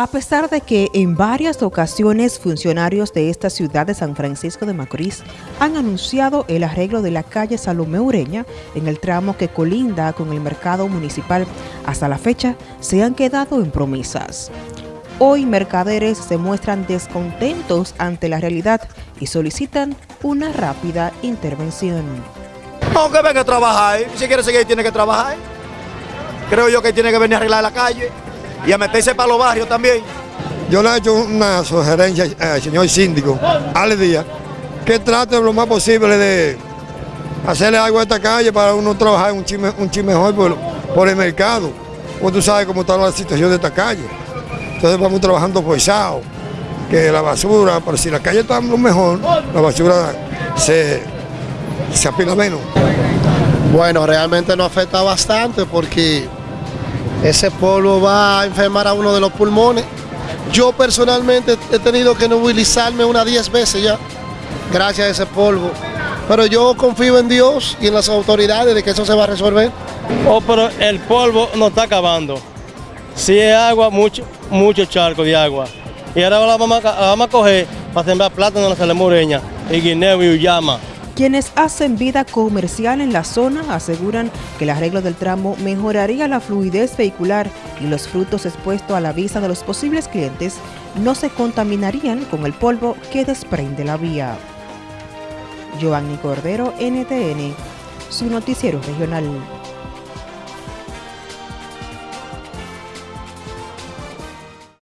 A pesar de que en varias ocasiones funcionarios de esta ciudad de San Francisco de Macorís han anunciado el arreglo de la calle Salomé Ureña en el tramo que colinda con el mercado municipal, hasta la fecha se han quedado en promesas. Hoy mercaderes se muestran descontentos ante la realidad y solicitan una rápida intervención. Aunque venga a trabajar, si quiere seguir tiene que trabajar. Creo yo que tiene que venir a arreglar la calle y a meterse para los barrios también. Yo le he hecho una sugerencia al señor síndico, Ale Díaz, que trate lo más posible de hacerle algo a esta calle para uno trabajar un chin, un mejor por, el mercado. Pues tú sabes cómo está la situación de esta calle. Entonces vamos trabajando forzado, que la basura, pero si la calle está lo mejor, la basura se, se apila menos. Bueno, realmente nos afecta bastante porque ese polvo va a enfermar a uno de los pulmones. Yo personalmente he tenido que movilizarme unas 10 veces ya, gracias a ese polvo. Pero yo confío en Dios y en las autoridades de que eso se va a resolver. Oh, pero el polvo no está acabando. Si es agua, mucho, mucho charco de agua. Y ahora la vamos a, vamos a coger para sembrar plátano en la Salemoreña, y guineo y uyama. Quienes hacen vida comercial en la zona aseguran que el arreglo del tramo mejoraría la fluidez vehicular y los frutos expuestos a la vista de los posibles clientes no se contaminarían con el polvo que desprende la vía. Giovanni Cordero, NTN, su noticiero regional.